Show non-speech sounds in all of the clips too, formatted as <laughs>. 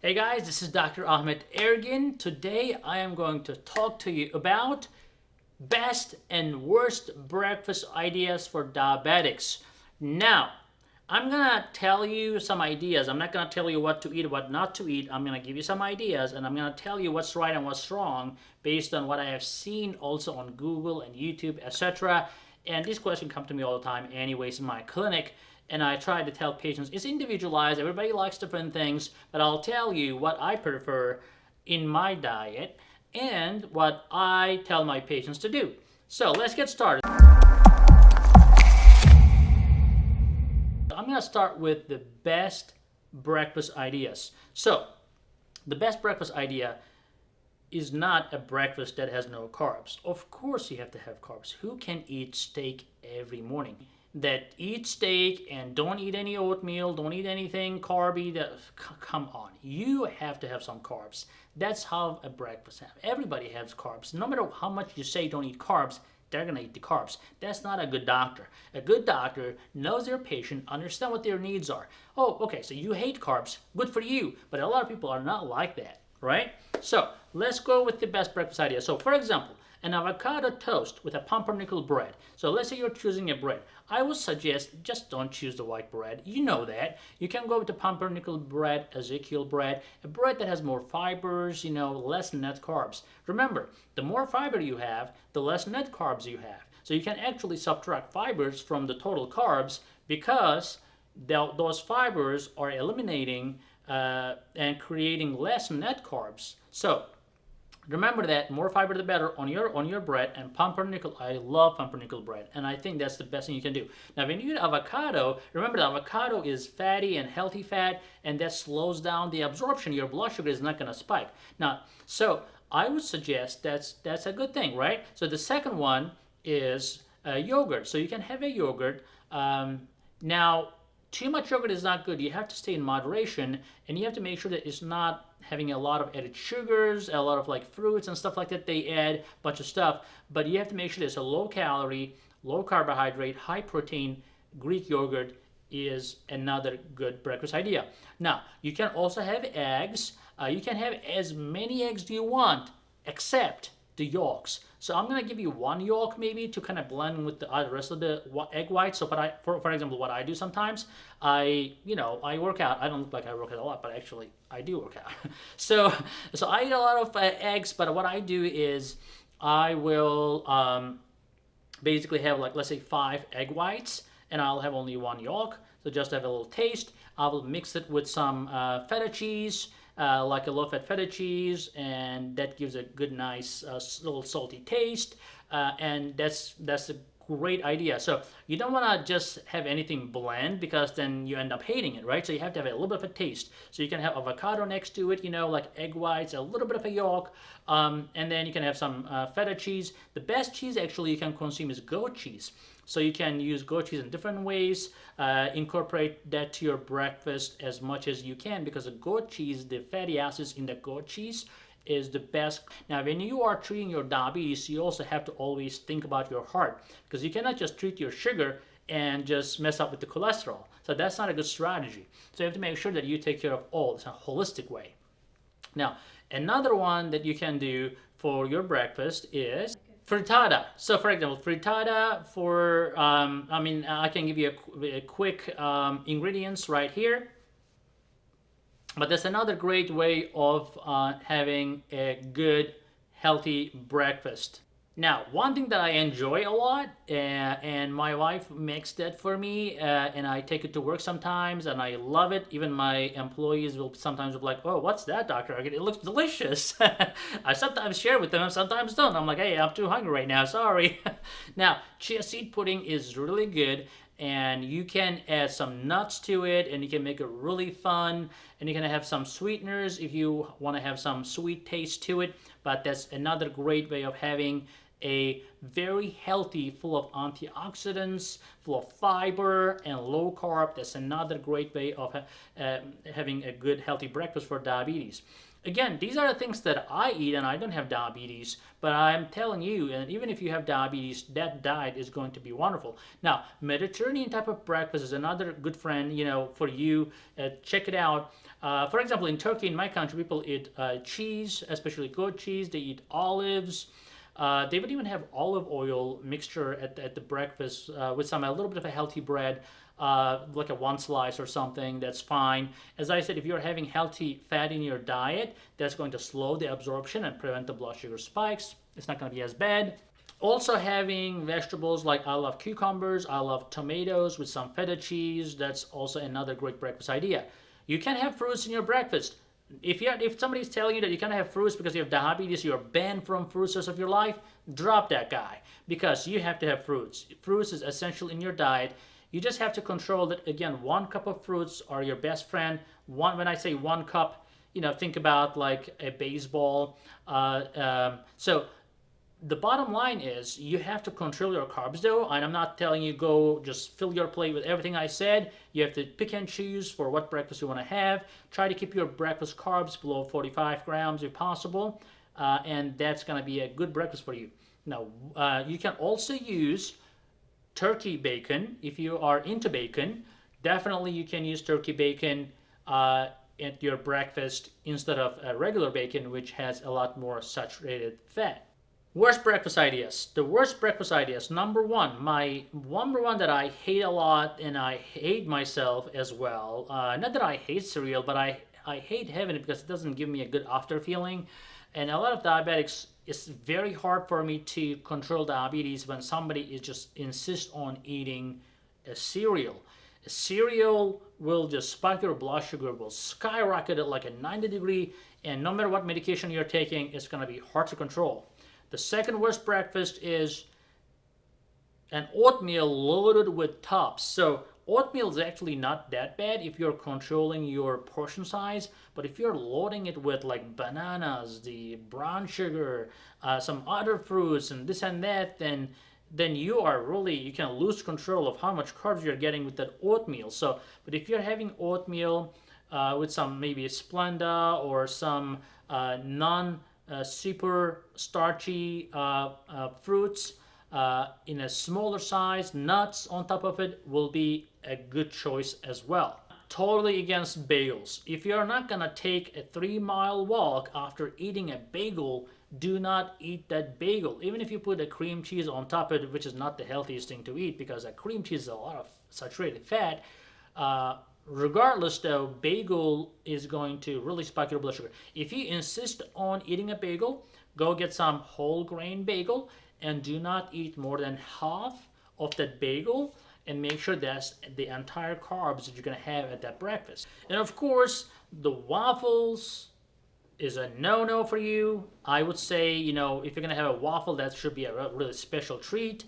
Hey guys, this is Dr. Ahmet Ergin. Today I am going to talk to you about best and worst breakfast ideas for diabetics. Now, I'm gonna tell you some ideas. I'm not gonna tell you what to eat, what not to eat. I'm gonna give you some ideas and I'm gonna tell you what's right and what's wrong based on what I have seen also on Google and YouTube, etc. And this question comes to me all the time anyways in my clinic and I try to tell patients it's individualized, everybody likes different things, but I'll tell you what I prefer in my diet and what I tell my patients to do. So let's get started. I'm going to start with the best breakfast ideas. So the best breakfast idea is not a breakfast that has no carbs. Of course you have to have carbs. Who can eat steak every morning? That eat steak and don't eat any oatmeal, don't eat anything carby. That, come on, you have to have some carbs. That's how a breakfast. Everybody has carbs. No matter how much you say don't eat carbs, they're gonna eat the carbs. That's not a good doctor. A good doctor knows their patient, understand what their needs are. Oh, okay, so you hate carbs. Good for you. But a lot of people are not like that, right? So let's go with the best breakfast idea. So for example, an avocado toast with a pumpernickel bread. So let's say you're choosing a bread. I would suggest just don't choose the white bread. You know that. You can go with the pumpernickel bread, Ezekiel bread, a bread that has more fibers, you know, less net carbs. Remember, the more fiber you have, the less net carbs you have. So you can actually subtract fibers from the total carbs because those fibers are eliminating uh, and creating less net carbs. So Remember that more fiber the better on your on your bread and pumpernickel. I love pumpernickel bread and I think that's the best thing you can do. Now when you eat avocado, remember the avocado is fatty and healthy fat and that slows down the absorption. Your blood sugar is not going to spike. Now, so I would suggest that's that's a good thing, right? So the second one is uh, yogurt. So you can have a yogurt. Um, now too much yogurt is not good. You have to stay in moderation and you have to make sure that it's not having a lot of added sugars, a lot of like fruits and stuff like that. They add a bunch of stuff, but you have to make sure it's a low calorie, low carbohydrate, high protein Greek yogurt is another good breakfast idea. Now, you can also have eggs. Uh, you can have as many eggs do you want, except the yolks. So I'm gonna give you one yolk maybe to kind of blend with the uh, rest of the egg whites. So I, for, for example, what I do sometimes, I, you know, I work out. I don't look like I work out a lot, but actually I do work out. <laughs> so, so I eat a lot of uh, eggs, but what I do is I will um, basically have like, let's say five egg whites and I'll have only one yolk. So just have a little taste. I will mix it with some uh, feta cheese, uh, like a low-fat feta cheese, and that gives a good, nice, uh, little salty taste. Uh, and that's that's a great idea. So you don't want to just have anything bland because then you end up hating it, right? So you have to have a little bit of a taste. So you can have avocado next to it, you know, like egg whites, a little bit of a yolk, um, and then you can have some uh, feta cheese. The best cheese actually you can consume is goat cheese. So you can use goat cheese in different ways, uh, incorporate that to your breakfast as much as you can because the goat cheese, the fatty acids in the goat cheese is the best. Now, when you are treating your diabetes, you also have to always think about your heart because you cannot just treat your sugar and just mess up with the cholesterol. So that's not a good strategy. So you have to make sure that you take care of all. It's a holistic way. Now, another one that you can do for your breakfast is frittata. So for example, frittata for, um, I mean, I can give you a, a quick um, ingredients right here. But that's another great way of uh, having a good, healthy breakfast. Now, one thing that I enjoy a lot, uh, and my wife makes that for me, uh, and I take it to work sometimes, and I love it. Even my employees will sometimes be like, oh, what's that, Dr. It looks delicious. <laughs> I sometimes share with them, sometimes don't. I'm like, hey, I'm too hungry right now, sorry. <laughs> now, chia seed pudding is really good, and you can add some nuts to it and you can make it really fun and you can have some sweeteners if you want to have some sweet taste to it but that's another great way of having a very healthy, full of antioxidants, full of fiber and low carb. That's another great way of uh, having a good, healthy breakfast for diabetes. Again, these are the things that I eat and I don't have diabetes, but I'm telling you, and even if you have diabetes, that diet is going to be wonderful. Now, Mediterranean type of breakfast is another good friend, you know, for you. Uh, check it out. Uh, for example, in Turkey, in my country, people eat uh, cheese, especially goat cheese. They eat olives. Uh, they would even have olive oil mixture at, at the breakfast uh, with some a little bit of a healthy bread uh, like a one slice or something, that's fine. As I said, if you're having healthy fat in your diet, that's going to slow the absorption and prevent the blood sugar spikes. It's not going to be as bad. Also having vegetables like I love cucumbers, I love tomatoes with some feta cheese. That's also another great breakfast idea. You can have fruits in your breakfast. If you if somebody's telling you that you can't have fruits because you have diabetes, you're banned from fruits of your life, drop that guy because you have to have fruits. Fruits is essential in your diet you just have to control that, again, one cup of fruits are your best friend. One, when I say one cup, you know, think about like a baseball. Uh, um, so the bottom line is you have to control your carbs though and i'm not telling you go just fill your plate with everything i said you have to pick and choose for what breakfast you want to have try to keep your breakfast carbs below 45 grams if possible uh, and that's going to be a good breakfast for you now uh, you can also use turkey bacon. If you are into bacon, definitely you can use turkey bacon uh, at your breakfast instead of a regular bacon, which has a lot more saturated fat. Worst breakfast ideas. The worst breakfast ideas. Number one, my number one that I hate a lot and I hate myself as well. Uh, not that I hate cereal, but I, I hate having it because it doesn't give me a good after feeling. And a lot of diabetics it's very hard for me to control diabetes when somebody is just insist on eating a cereal. A cereal will just spike your blood sugar, will skyrocket it like a 90 degree, and no matter what medication you're taking, it's going to be hard to control. The second worst breakfast is an oatmeal loaded with tops. So Oatmeal is actually not that bad if you're controlling your portion size, but if you're loading it with like bananas, the brown sugar, uh, some other fruits, and this and that, then then you are really you can lose control of how much carbs you're getting with that oatmeal. So, but if you're having oatmeal uh, with some maybe Splenda or some uh, non super starchy uh, uh, fruits uh, in a smaller size, nuts on top of it will be a good choice as well. Totally against bagels. If you're not gonna take a three mile walk after eating a bagel, do not eat that bagel. Even if you put a cream cheese on top of it, which is not the healthiest thing to eat because a cream cheese is a lot of saturated fat, uh, regardless though, bagel is going to really spike your blood sugar. If you insist on eating a bagel, go get some whole grain bagel and do not eat more than half of that bagel and make sure that's the entire carbs that you're to have at that breakfast. And of course, the waffles is a no-no for you. I would say, you know, if you're to have a waffle, that should be a really special treat.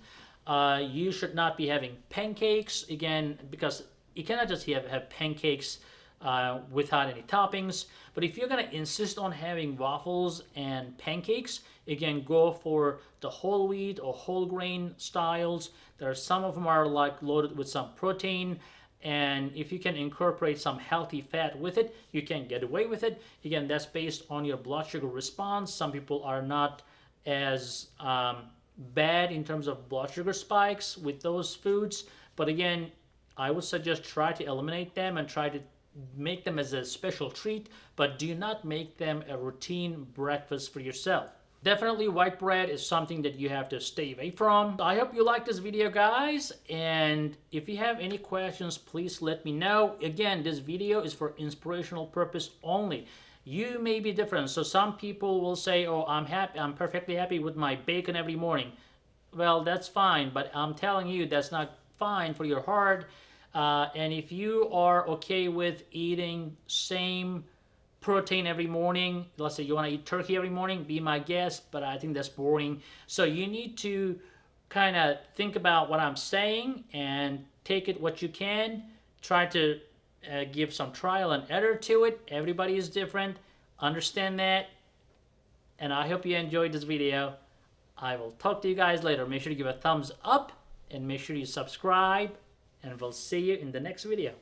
Uh, you should not be having pancakes, again, because you cannot just have, have pancakes uh, without any toppings. But if you're going to insist on having waffles and pancakes, again, go for the whole wheat or whole grain styles. There are some of them are like loaded with some protein. And if you can incorporate some healthy fat with it, you can get away with it. Again, that's based on your blood sugar response. Some people are not as um, bad in terms of blood sugar spikes with those foods. But again, I would suggest try to eliminate them and try to make them as a special treat, but do not make them a routine breakfast for yourself. Definitely white bread is something that you have to stay away from. I hope you like this video guys and if you have any questions please let me know. Again this video is for inspirational purpose only. You may be different so some people will say oh I'm happy I'm perfectly happy with my bacon every morning. Well that's fine but I'm telling you that's not fine for your heart uh, and if you are okay with eating same protein every morning, let's say you want to eat turkey every morning, be my guest, but I think that's boring. So you need to kind of think about what I'm saying and take it what you can. Try to uh, give some trial and error to it. Everybody is different. Understand that. And I hope you enjoyed this video. I will talk to you guys later. Make sure to give a thumbs up and make sure you subscribe, and we'll see you in the next video.